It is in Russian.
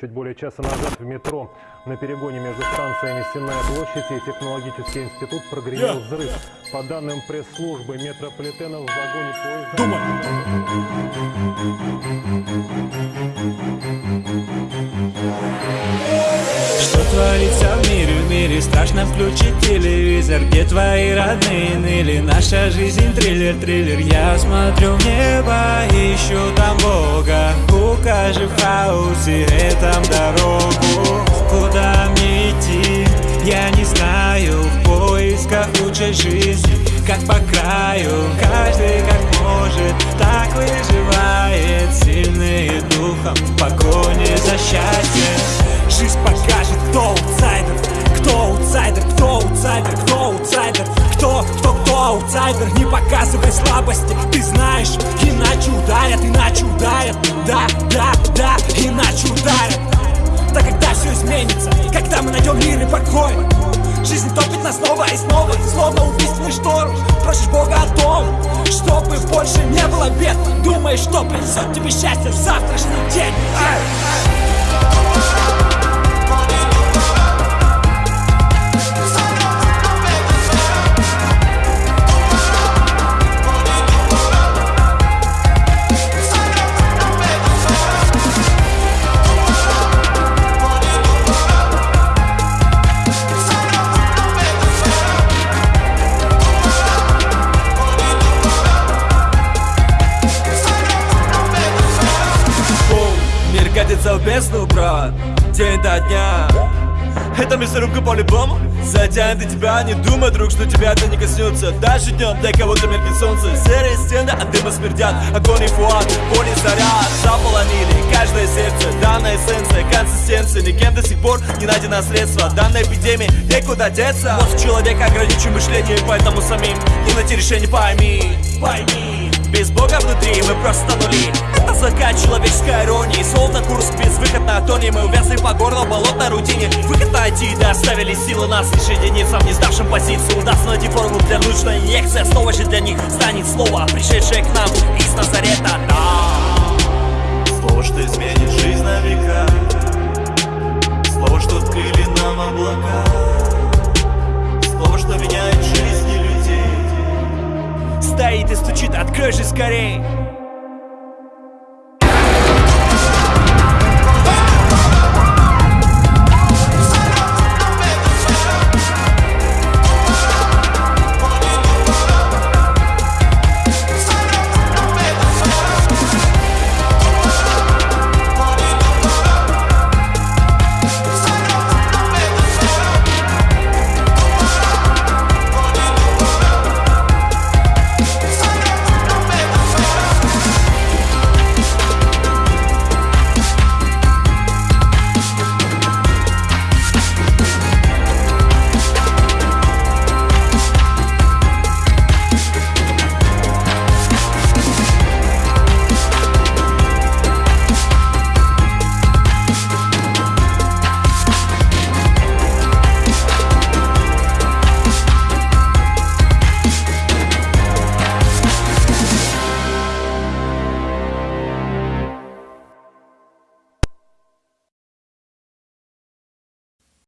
Чуть более часа назад в метро на перегоне между станциями Сенная площадь и Технологический институт прогремел Я. взрыв. По данным пресс-службы метрополитена в вагоне поезда... Думай. Что творится в мире, в мире страшно включить телевизор Где твои родные ныли, наша жизнь триллер, триллер Я смотрю в небо, ищу там Бога В хаосе этом дорогу. Куда мне идти, я не знаю. В поисках лучшей жизни, как по краю. Каждый как может, так выживает. Сильные духом в погоне за счастьем. Жизнь покажет, кто аутсайдер Кто аутсайдер, кто аутсайдер, кто аутсайдер Кто, кто, кто аутсайдер. Не показывай слабости, ты знаешь Иначе ударят, иначе ударят Нас снова и снова Словно убийственный шторм. Просишь Бога о том Чтобы больше не было бед. Думаешь, что принесет тебе счастье в завтрашний день. Ай! Мир катится в бездну, брат. День до дня. Это мясорубка по-любому. Затянет и тебя, не думай, друг, что тебя это не коснется. Даже днем для кого-то меркнет солнце. Серые стены от дыма смердят. Огонь и фуат, и заряд. Заполонили каждое сердце. Данная эссенция, консистенция Никем до сих пор не найдено средство Данной эпидемии некуда деться. Мозг человека ограничен мышлением Поэтому самим не найти решение. Пойми Пойми. Без Бога внутри мы просто нули на Мы увязли по горло в болотной рутине. Выход найти, да оставили силы нас Лишь единицам, не сдавшим позицию. Удастся найти формулу для нужной инъекции Основа же для них станет слово Пришедшее к нам из Назарета. Да. Слово, что изменит жизнь на века. Слово, что открыли нам облака. Слово, что меняет жизни людей. Стоит и стучит, открой же скорей